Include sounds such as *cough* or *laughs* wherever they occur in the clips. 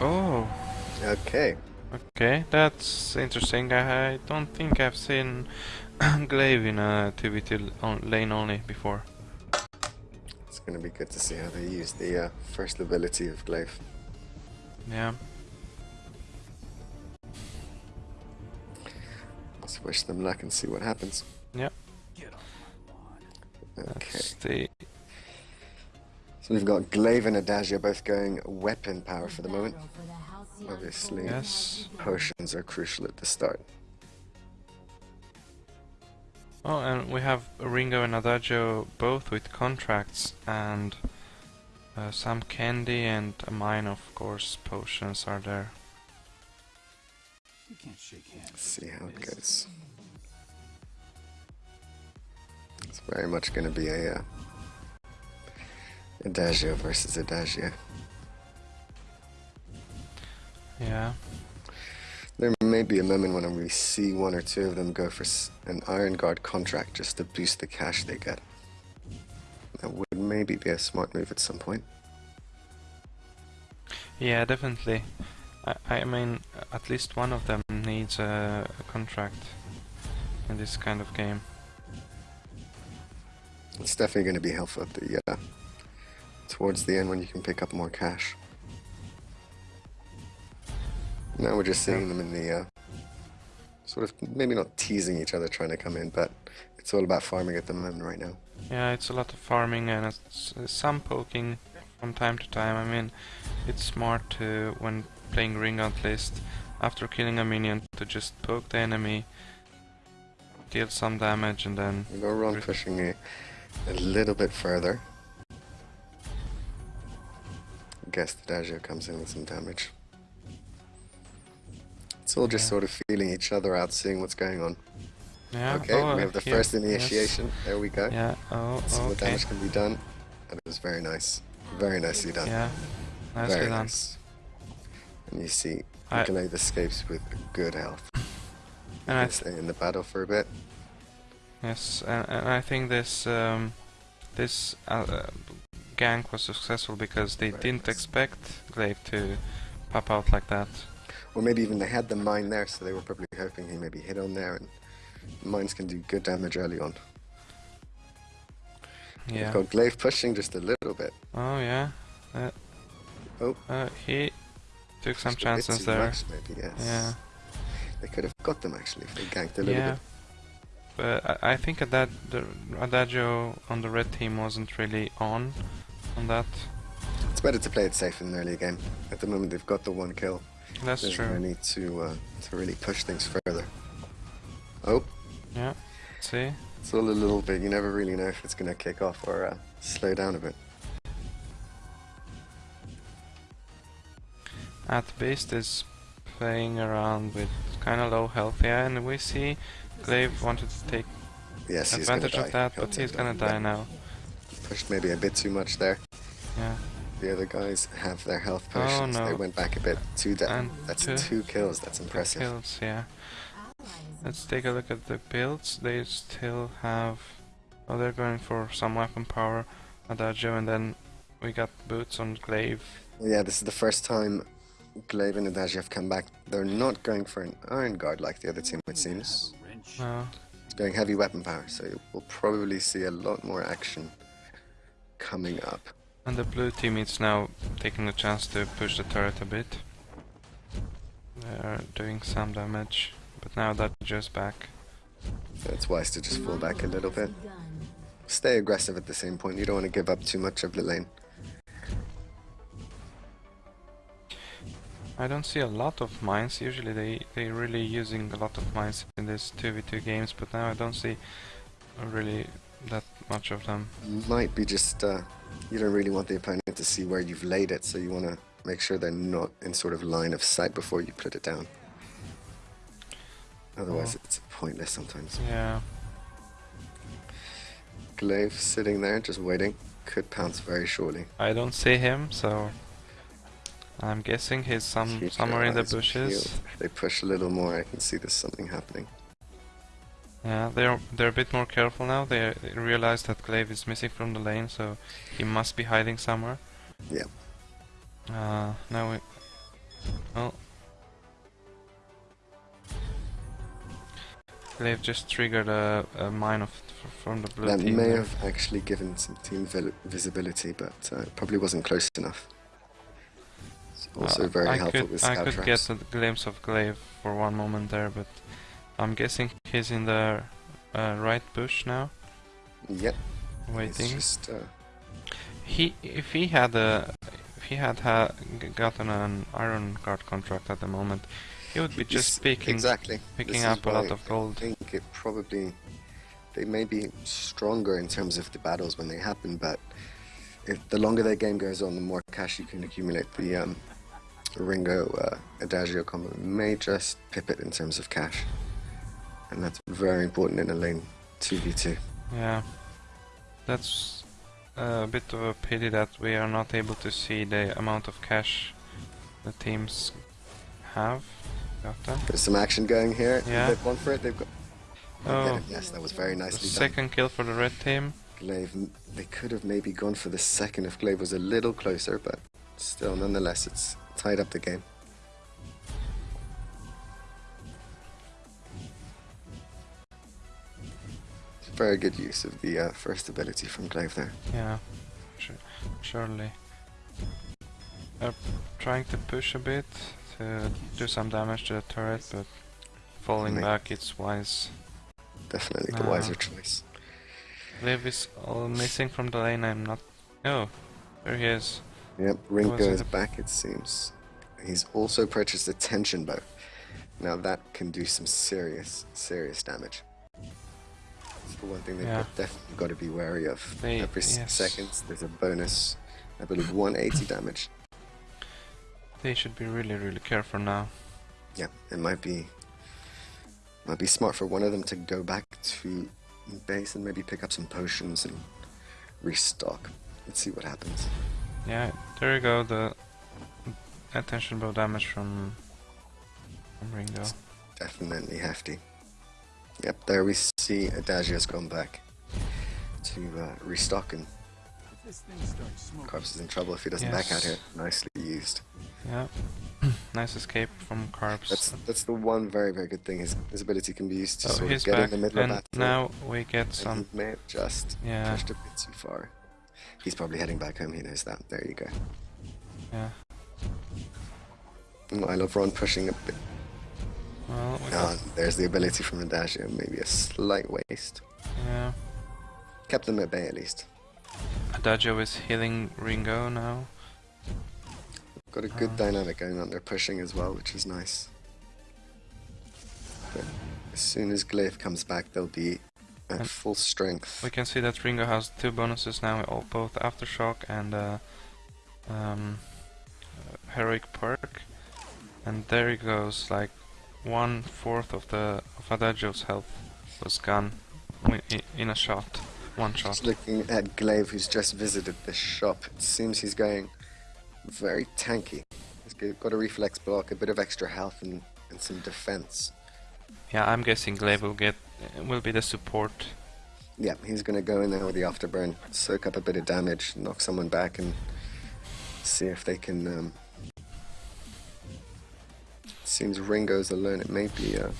Oh. Okay. Okay, that's interesting. I don't think I've seen Glaive in a 2v2 lane only before. It's gonna be good to see how they use the uh, first ability of Glaive. Yeah. Let's wish them luck and see what happens. Yep. Okay. That's the So we've got Glaive and Adagio both going weapon power for the moment. Obviously, yes. potions are crucial at the start. Oh, and we have Ringo and Adagio both with contracts and uh, some candy and a mine, of course, potions are there. Let's see how it goes. It's very much going to be a uh, Adagio versus Adagio. Yeah. There may be a moment when we see one or two of them go for an Iron Guard contract just to boost the cash they get. That would maybe be a smart move at some point. Yeah, definitely. I, I mean, at least one of them needs a, a contract in this kind of game. It's definitely going to be helpful at the uh, towards the end when you can pick up more cash. Now we're just seeing them in the uh, sort of maybe not teasing each other trying to come in, but it's all about farming at the moment right now. Yeah, it's a lot of farming and it's, uh, some poking from time to time. I mean, it's smart to, when playing ring at least, after killing a minion, to just poke the enemy, deal some damage and then... Go around Re- pushing a, a little bit further. Guess the Dagio comes in with some damage. It's all just Yeah. sort of feeling each other out, seeing what's going on. Yeah, okay, oh, we have the here, first yes. initiation. There we go. Yeah, oh, what okay. damage can be done. And it was very nice. Very nicely done. Yeah, nicely very done. nice. And you see, I- escapes with good health. And I stay in the battle for a bit. Yes, and, and I think this um, this uh, gank was successful because they Very didn't expect Glaive to pop out like that. Or maybe even they had the mine there, so they were probably hoping he maybe hit on there, and mines can do good damage early on. Yeah. We've got Glaive pushing just a little bit. Oh yeah. Uh, Oh. Uh, he took some Just a bit chances there. maybe, yes. Yeah. They could have got them actually if they ganked a little Yeah. bit. But I, I think Adad the Adagio on the red team wasn't really on on that. It's better to play it safe in an early game. At the moment, they've got the one kill. That's There's true. no need to uh, to really push things further. Oh, Yeah. See? it's all a little bit. You never really know if it's gonna kick off or uh, slow down a bit. At Beast is playing around with kind of low health, here, and we see Glaive wanted to take Yes, advantage of that, He'll but he's gonna die now. Pushed maybe a bit too much there. Yeah. The other guys have their health Oh, potions. They went back a bit. Two down. That's two- two kills. That's impressive. Kills, yeah. Let's take a look at the builds. They still have. Oh, they're going for some weapon power, Adagio, and then we got boots on Glaive. Yeah, this is the first time Glaive and Adagio have come back. They're not going for an Iron Guard like the other team, it seems. Uh, It's going heavy weapon power, so we'll probably see a lot more action coming up. And the blue team is now taking the chance to push the turret a bit. They're doing some damage, but now Adagio's back. So it's wise to just fall back a little bit. Stay aggressive at the same point. You don't want to give up too much of the lane. I don't see a lot of mines. Usually they they really using a lot of mines in these 2v2 games, but now I don't see really that much of them. Might be just uh, you don't really want the opponent to see where you've laid it, so you want to make sure they're not in sort of line of sight before you put it down. Otherwise, Oh. it's pointless sometimes. Yeah. Glaive sitting there, just waiting, could pounce very shortly. I don't see him, so I'm guessing he's some somewhere in the bushes. peeled. They push a little more, I can see there's something happening. Yeah, they're they're a bit more careful now. They realize that Glaive is missing from the lane, so he must be hiding somewhere. Yeah. Uh, now we Oh. They've just triggered a, a mine of, from the blue that team. may there. have actually given some team visibility, but uh, probably wasn't close enough. It's also Uh, very I helpful could, with I could traps. get a glimpse of Glaive for one moment there, but I'm guessing he's in the uh, right bush now, Yep, waiting. just uh, He, if he had a, if he had ha- gotten an Iron Guard contract at the moment, he would be this- just picking, exactly picking up a lot of gold. I think it probably they may be stronger in terms of the battles when they happen, but if the longer their game goes on, the more cash you can accumulate. The um, Ringo uh, Adagio combo may just pip it in terms of cash, and that's very important in a lane two v two. Yeah, that's uh, a bit of a pity that we are not able to see the amount of cash the teams have gotten. There's some action going here. Yeah. They've gone for it. They've got. Oh. Yes, that was very nicely done. second kill for the red team. Glaive, they could have maybe gone for the second if Glaive was a little closer, but still, nonetheless, it's tied up the game. Very good use of the uh, first ability from Glaive there. Yeah, su- surely. They're trying to push a bit to do some damage to the turret, but falling back it's wise. Definitely the Ah. wiser choice. Liv is all missing from the lane. I'm not. Oh, there he is. Yep, Ringo is back, it seems. He's also purchased a tension bow. Now that can do some serious, serious damage. It's the one thing they've Yeah. definitely got to be wary of. They- Every yes. seconds, there's a bonus, I believe 180 damage. They should be really, really careful now. Yeah, it might be might be smart for one of them to go back to base and maybe pick up some potions and restock. Let's see what happens. Yeah, there you go. The attention bow damage from from Ringo. Definitely hefty. Yep, there we see Adagio's gone back to uh, restock and Carps is in trouble if he doesn't back out here. Nicely used. Yeah, *clears throat* nice escape from Carbs. That's that's the one very very good thing. His, his ability can be used to oh, sort of get back, in the middle and of that. now we get and some. he may have just Yeah, pushed a bit too far. He's probably heading back home. He knows that. There you go. yeah. Mm, I love Ron pushing a bit. Ah, there's the ability from Adagio. Maybe a slight waste. yeah. Kept them at bay at least. Adagio is healing Ringo now. Got a good Uh. dynamic going on. They're pushing as well, which is nice. But as soon as Glaive comes back, they'll be at full strength. We can see that Ringo has two bonuses now, all, both Aftershock and uh, um, uh, Heroic Perk. And there he goes, like one fourth of the of Adagio's health was gone in a shot, one shot. Just looking at Glaive, who's just visited the shop, it seems he's going very tanky. He's got a reflex block, a bit of extra health, and, and some defense. Yeah, I'm guessing Glaive will get will be the support. Yeah, he's going to go in there with the afterburn, soak up a bit of damage, knock someone back, and see if they can. Um... Seems Ringo's alone. It may be. Uh...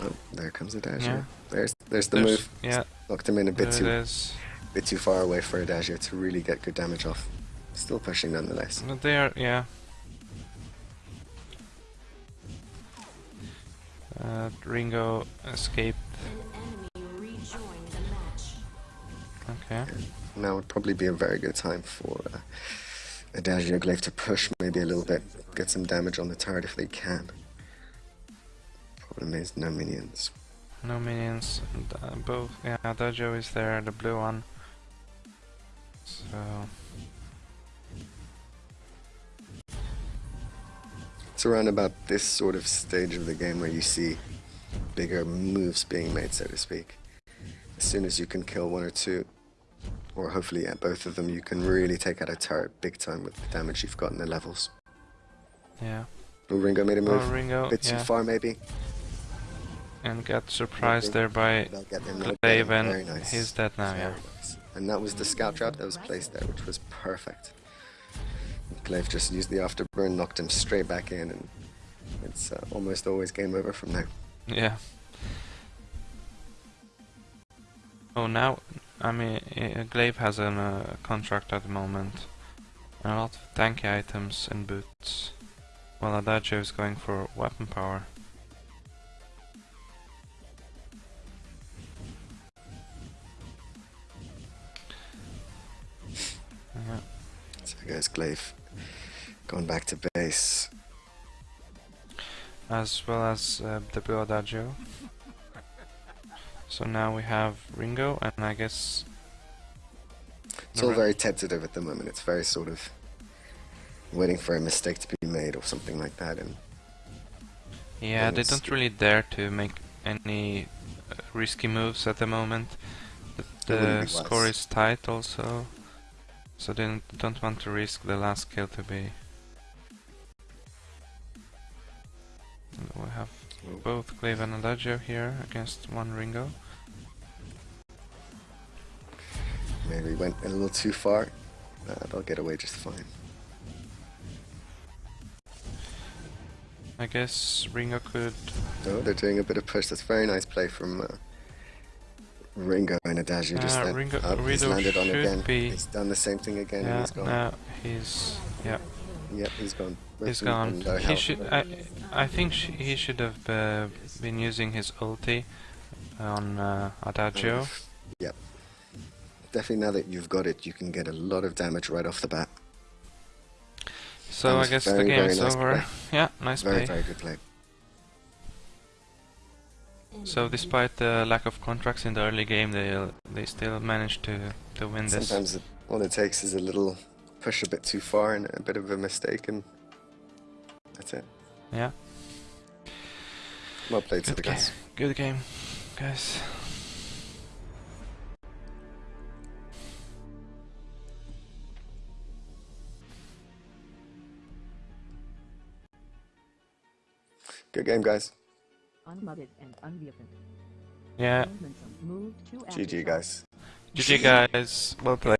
Oh, there comes Adagio. Yeah. There's there's the There's- move. Yeah, Knocked him in a bit it too is. bit too far away for Adagio to really get good damage off. Still pushing nonetheless. But they are, yeah. Uh, Ringo escaped. An enemy rejoined the match. Okay. Now would probably be a very good time for uh, Adagio Glaive to push maybe a little bit, get some damage on the turret if they can. Problem is no minions. No minions. And, uh, both. Yeah, Dojo is there, the blue one. So It's around about this sort of stage of the game where you see bigger moves being made, so to speak. As soon as you can kill one or two, or hopefully at both of them, you can really take out a turret big time with the damage you've got in the levels. yeah. Oh, Ringo made a move. Oh, Ringo. bit too far maybe. And got surprised there by They'll get get Glaive and Very nice. he's dead now. Yeah. Nice. And that was the scout trap that was placed there, which was perfect. Glaive just used the afterburn, knocked him straight back in, and it's uh, almost always game over from there. Yeah. Oh, now, I mean, uh, Glaive has a uh, contract at the moment. And a lot of tanky items and boots. While Adagio is going for weapon power. Yeah. So goes Glaive, going back to base. as well as uh, the Blue Adagio. So now we have Ringo, and I guess It's all very tentative at the moment. It's very sort of waiting for a mistake to be made or something like that. And yeah, they don't really dare to make any uh, risky moves at the moment. The, the score is tight also, so they don't, want to risk the last kill to be. And We have both Glaive and Adagio here against one Ringo. Maybe went a little too far. Uh, they'll get away just fine. I guess Ringo could Oh, they're doing a bit of push. That's very nice play from uh, Ringo and Adagio. Just Ah, then. Ringo- Up, he's landed on again. be- He's done the same thing again. and Yeah, he's gone. now he's yeah, Yep, he's gone. He's gone. with He health. should. I, I think sh he should have uh, been using his ulti on uh, Adagio. Yep. Definitely, now that you've got it, you can get a lot of damage right off the bat. So I guess very, the game is nice over. play. *laughs* Yeah, nice Very, play. very good play. So despite the lack of contracts in the early game, they they still managed to to win this. Sometimes all it takes is a little push a bit too far and a bit of a mistake, and that's it. Yeah, Well played to the guys. Good game, guys. Good game, guys. unmuted and unmuted. Yeah, Momentum moved to GG, guys. GG guys. Well played.